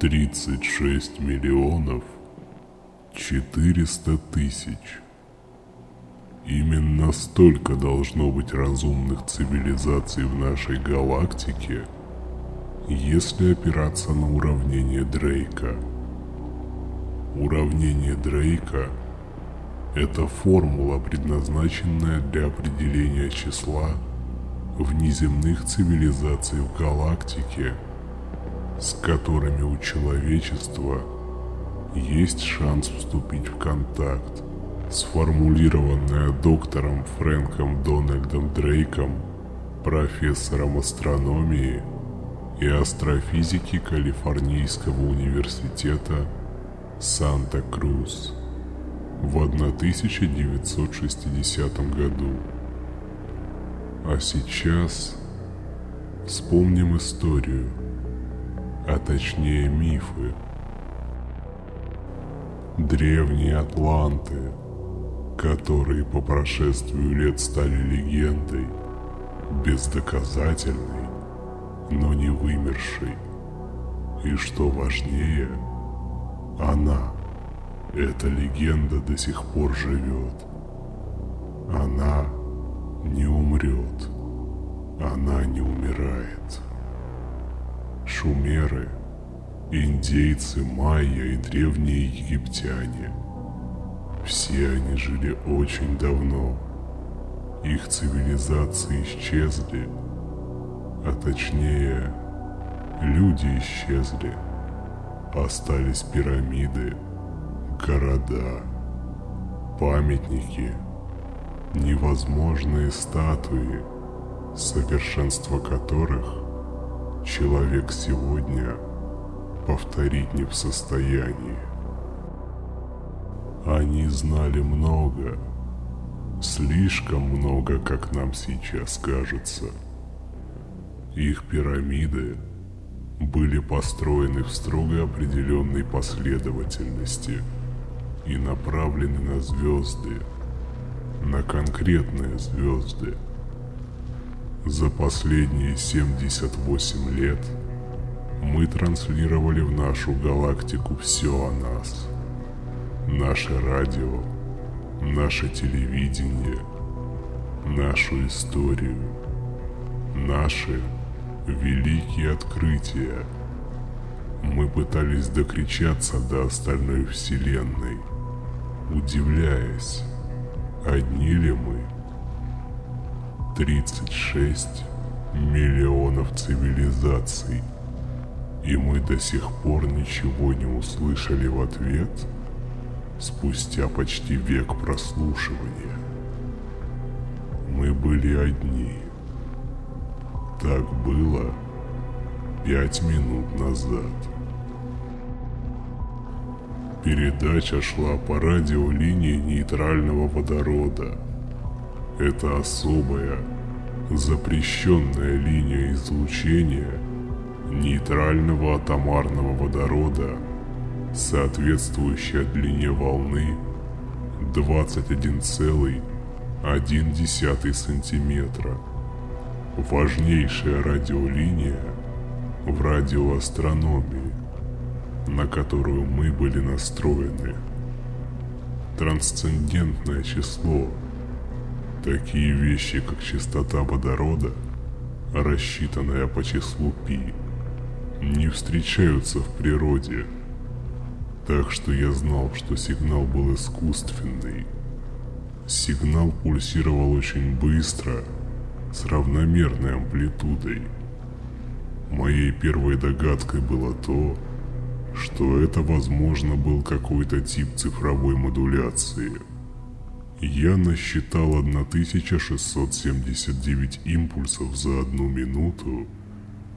36 миллионов 400 тысяч. Именно столько должно быть разумных цивилизаций в нашей галактике, если опираться на уравнение Дрейка. Уравнение Дрейка – это формула, предназначенная для определения числа внеземных цивилизаций в галактике, с которыми у человечества есть шанс вступить в контакт сформулированная доктором Фрэнком Дональдом Дрейком, профессором астрономии и астрофизики Калифорнийского университета Санта-Крус в 1960 году. А сейчас вспомним историю, а точнее мифы. Древние атланты – которые по прошествию лет стали легендой, бездоказательной, но не вымершей. И что важнее, она, эта легенда до сих пор живет. Она не умрет. Она не умирает. Шумеры, индейцы, майя и древние египтяне – все они жили очень давно. Их цивилизации исчезли, а точнее, люди исчезли. Остались пирамиды, города, памятники, невозможные статуи, совершенство которых человек сегодня повторить не в состоянии. Они знали много, слишком много, как нам сейчас кажется. Их пирамиды были построены в строго определенной последовательности и направлены на звезды, на конкретные звезды. За последние 78 лет мы транслировали в нашу галактику все о нас – наше радио, наше телевидение, нашу историю, наши великие открытия. Мы пытались докричаться до остальной вселенной, удивляясь, одни ли мы. 36 миллионов цивилизаций, и мы до сих пор ничего не услышали в ответ – спустя почти век прослушивания. Мы были одни. Так было пять минут назад. Передача шла по радиолинии нейтрального водорода. Это особая, запрещенная линия излучения нейтрального атомарного водорода – соответствующая длине волны 21,1 сантиметра. Важнейшая радиолиния в радиоастрономии, на которую мы были настроены. Трансцендентное число. Такие вещи, как частота водорода, рассчитанная по числу π, не встречаются в природе – так что я знал, что сигнал был искусственный. Сигнал пульсировал очень быстро, с равномерной амплитудой. Моей первой догадкой было то, что это, возможно, был какой-то тип цифровой модуляции. Я насчитал 1679 импульсов за одну минуту,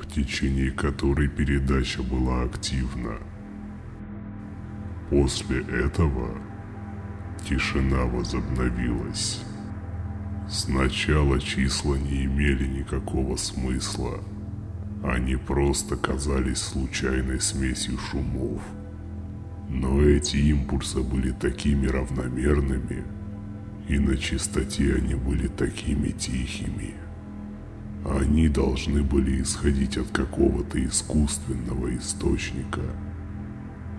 в течение которой передача была активна. После этого тишина возобновилась. Сначала числа не имели никакого смысла. Они просто казались случайной смесью шумов. Но эти импульсы были такими равномерными, и на частоте они были такими тихими. Они должны были исходить от какого-то искусственного источника.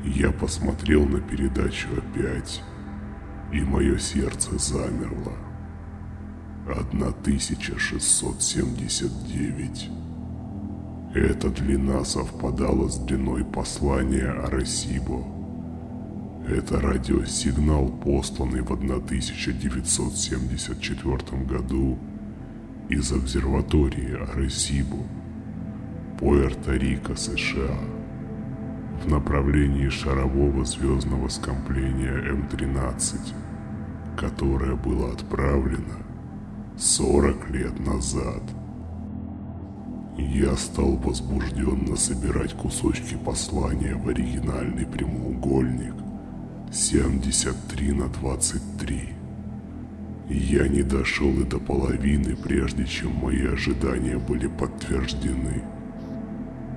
Я посмотрел на передачу опять, и мое сердце замерло. 1679. Эта длина совпадала с длиной послания Арасибо. Это радиосигнал, посланный в 1974 году из обсерватории Аресибо, Пуэрто-Рико, США, в направлении шарового звездного скопления М-13, которое было отправлено 40 лет назад. Я стал возбужденно собирать кусочки послания в оригинальный прямоугольник 73 на 23. Я не дошел и до половины, прежде чем мои ожидания были подтверждены.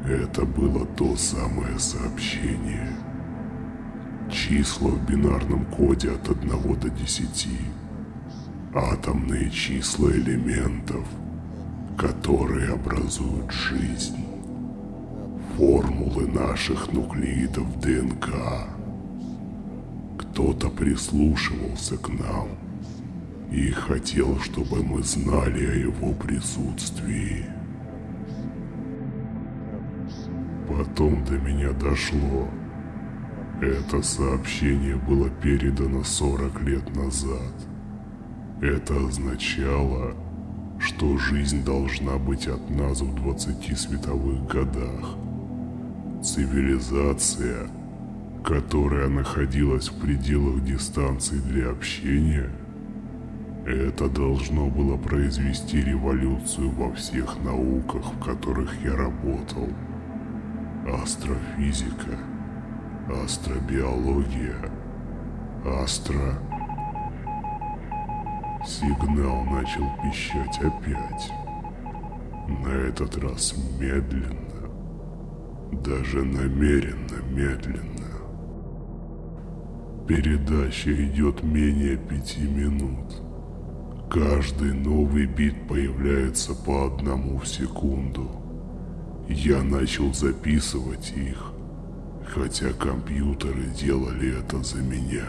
Это было то самое сообщение. Числа в бинарном коде от 1 до 10. Атомные числа элементов, которые образуют жизнь. Формулы наших нуклеидов ДНК. Кто-то прислушивался к нам и хотел, чтобы мы знали о его присутствии. Потом до меня дошло. Это сообщение было передано 40 лет назад. Это означало, что жизнь должна быть от нас в 20 световых годах. Цивилизация, которая находилась в пределах дистанции для общения – это должно было произвести революцию во всех науках, в которых я работал. Астрофизика, астробиология, астро... Сигнал начал пищать опять. На этот раз медленно, даже намеренно медленно. Передача идет менее пяти минут. Каждый новый бит появляется по одному в секунду. Я начал записывать их, хотя компьютеры делали это за меня.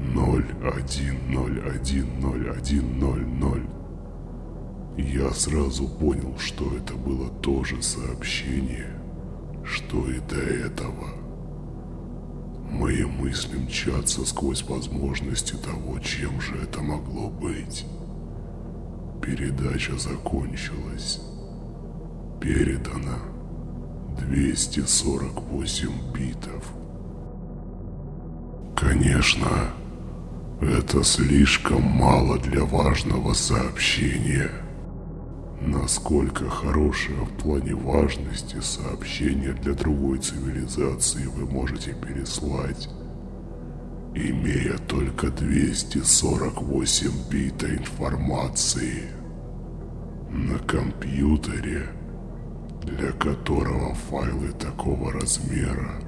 0, 1, 0, 1, 0, 1, 0, 0. Я сразу понял, что это было то же сообщение, что и до этого. Мои мысли мчатся сквозь возможности того, чем же это могло быть. Передача закончилась. Передано 248 битов. Конечно, это слишком мало для важного сообщения. Насколько хорошее в плане важности сообщение для другой цивилизации вы можете переслать, имея только 248 бита информации на компьютере, для которого файлы такого размера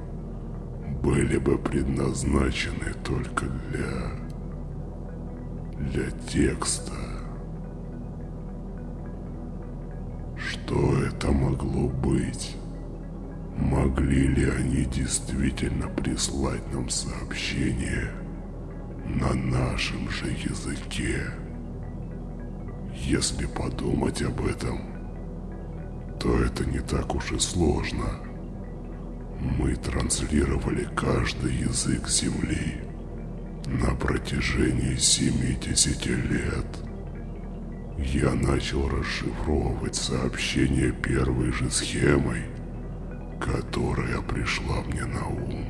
были бы предназначены только для для текста. Что это могло быть? Могли ли они действительно прислать нам сообщение на нашем же языке? Если подумать об этом, то это не так уж и сложно. Мы транслировали каждый язык Земли на протяжении 70 лет. Я начал расшифровывать сообщение первой же схемой, которая пришла мне на ум.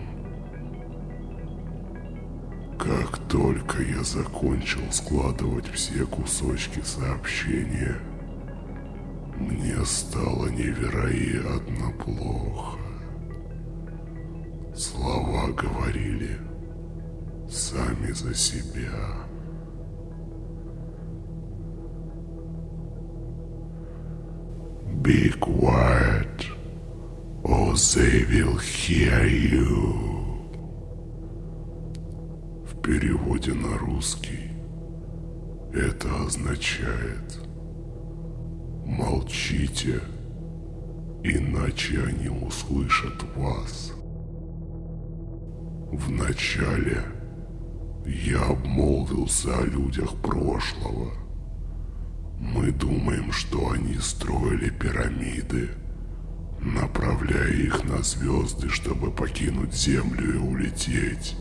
Как только я закончил складывать все кусочки сообщения, мне стало невероятно плохо. Слова говорили сами за себя. Be quiet, or they will hear you. В переводе на русский это означает Молчите, иначе они услышат вас. Вначале я обмолвился о людях прошлого. Мы думаем, что они строили пирамиды, направляя их на звезды, чтобы покинуть Землю и улететь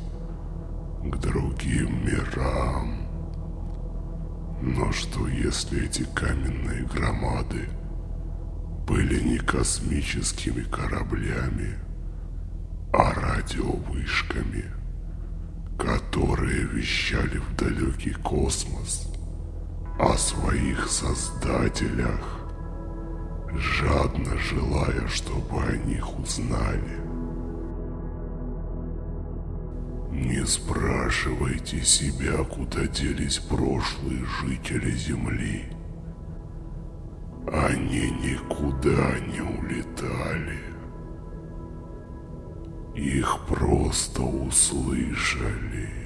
к другим мирам. Но что если эти каменные громады были не космическими кораблями, а радиовышками, которые вещали в далекий космос о своих создателях, жадно желая, чтобы о них узнали. Не спрашивайте себя, куда делись прошлые жители Земли. Они никуда не улетали. Их просто услышали.